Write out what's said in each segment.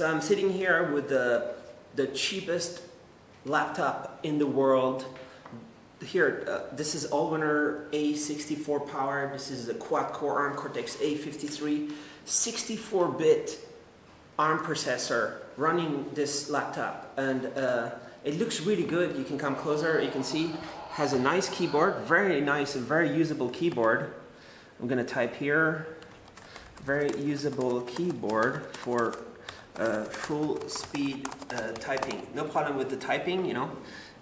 So I'm sitting here with the, the cheapest laptop in the world. Here, uh, this is Allwinner A64 power. This is a quad-core ARM Cortex-A53, 64-bit ARM processor running this laptop. And uh, it looks really good. You can come closer, you can see. Has a nice keyboard, very nice and very usable keyboard. I'm gonna type here, very usable keyboard for uh, full speed uh, typing. No problem with the typing, you know,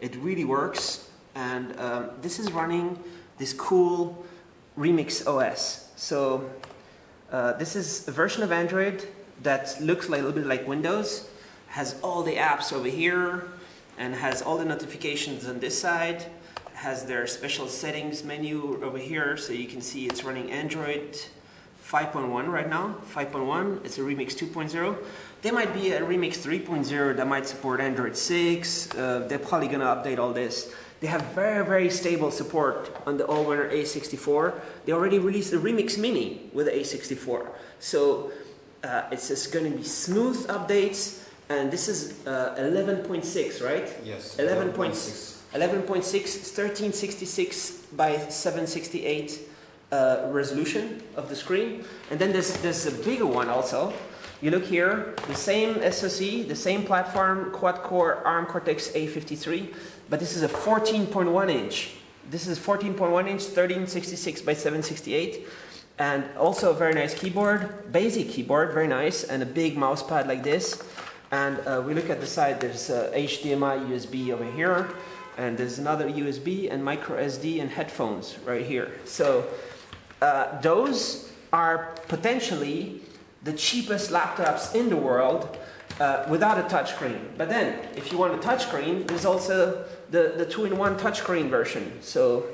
it really works. And um, this is running this cool Remix OS. So uh, this is a version of Android that looks like a little bit like Windows, has all the apps over here, and has all the notifications on this side, has their special settings menu over here, so you can see it's running Android 5.1 right now, 5.1, it's a Remix 2.0. There might be a Remix 3.0 that might support Android 6, uh, they're probably gonna update all this. They have very, very stable support on the Allwinner A64. They already released the Remix Mini with the A64. So uh, it's just gonna be smooth updates, and this is uh, 11.6, right? Yes. 11.6. 11.6, 1366 by 768 uh, resolution of the screen. And then there's, there's a bigger one also. You look here, the same SoC, the same platform, quad-core ARM Cortex-A53, but this is a 14.1 inch. This is 14.1 inch, 1366 by 768. And also a very nice keyboard, basic keyboard, very nice, and a big mouse pad like this. And uh, we look at the side, there's uh, HDMI, USB over here, and there's another USB and micro SD and headphones right here. So uh, those are potentially the cheapest laptops in the world uh, without a touchscreen. But then, if you want a touchscreen, there's also the, the two-in-one touchscreen version. So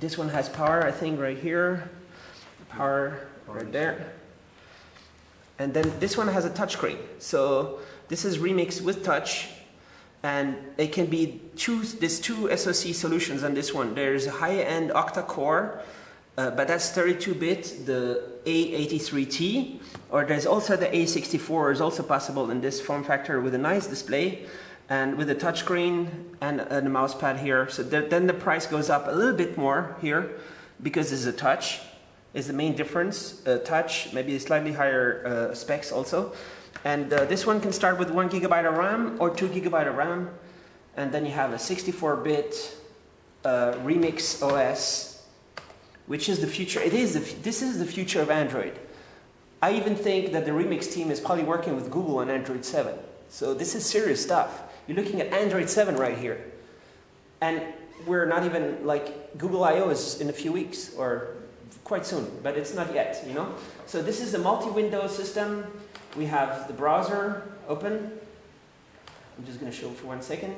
this one has power, I think, right here. Power right there. And then this one has a touchscreen. So this is Remix with touch. And it can be two, there's two SoC solutions on this one. There's a high-end octa-core, uh, but that's 32-bit, the A83T, or there's also the A64 is also possible in this form factor with a nice display and with a touchscreen and, and a mouse pad here. So there, then the price goes up a little bit more here because it's a touch is the main difference. Touch, maybe slightly higher uh, specs also. And uh, this one can start with one gigabyte of RAM or two gigabyte of RAM. And then you have a 64-bit uh, Remix OS, which is the future. It is the, this is the future of Android. I even think that the Remix team is probably working with Google on Android 7. So this is serious stuff. You're looking at Android 7 right here. And we're not even like Google I.O. is in a few weeks or quite soon, but it's not yet, you know? So this is a multi-window system. We have the browser open. I'm just gonna show for one second.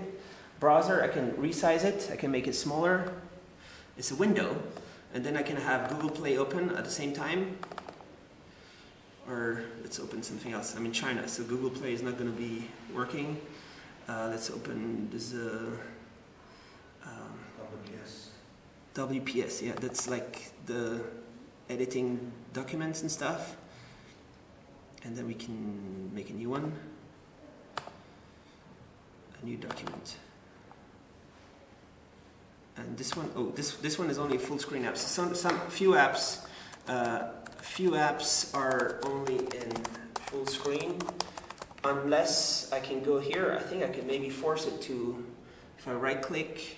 Browser, I can resize it, I can make it smaller. It's a window, and then I can have Google Play open at the same time. Or let's open something else. I'm in China, so Google Play is not gonna be working. Uh, let's open this, uh, um, WPS. WPS, yeah, that's like the editing documents and stuff. And then we can make a new one. A new document. And this one, oh, this, this one is only full screen apps. Some, some few apps, uh, few apps are only in full screen. Unless I can go here, I think I can maybe force it to, if I right click,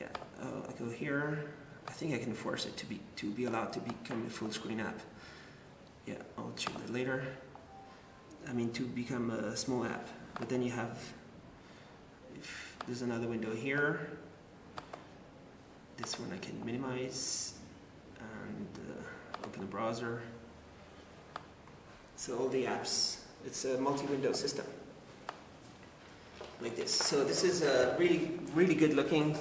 yeah, uh, I go here. I think I can force it to be to be allowed to become a full screen app. Yeah, I'll show that later. I mean to become a small app. But then you have there's another window here. This one I can minimize and uh, open the browser. So all the apps, it's a multi-window system like this. So this is a really, really good looking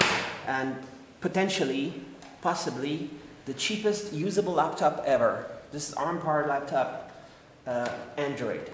and potentially, possibly, the cheapest usable laptop ever. This is ARM powered laptop, uh, Android.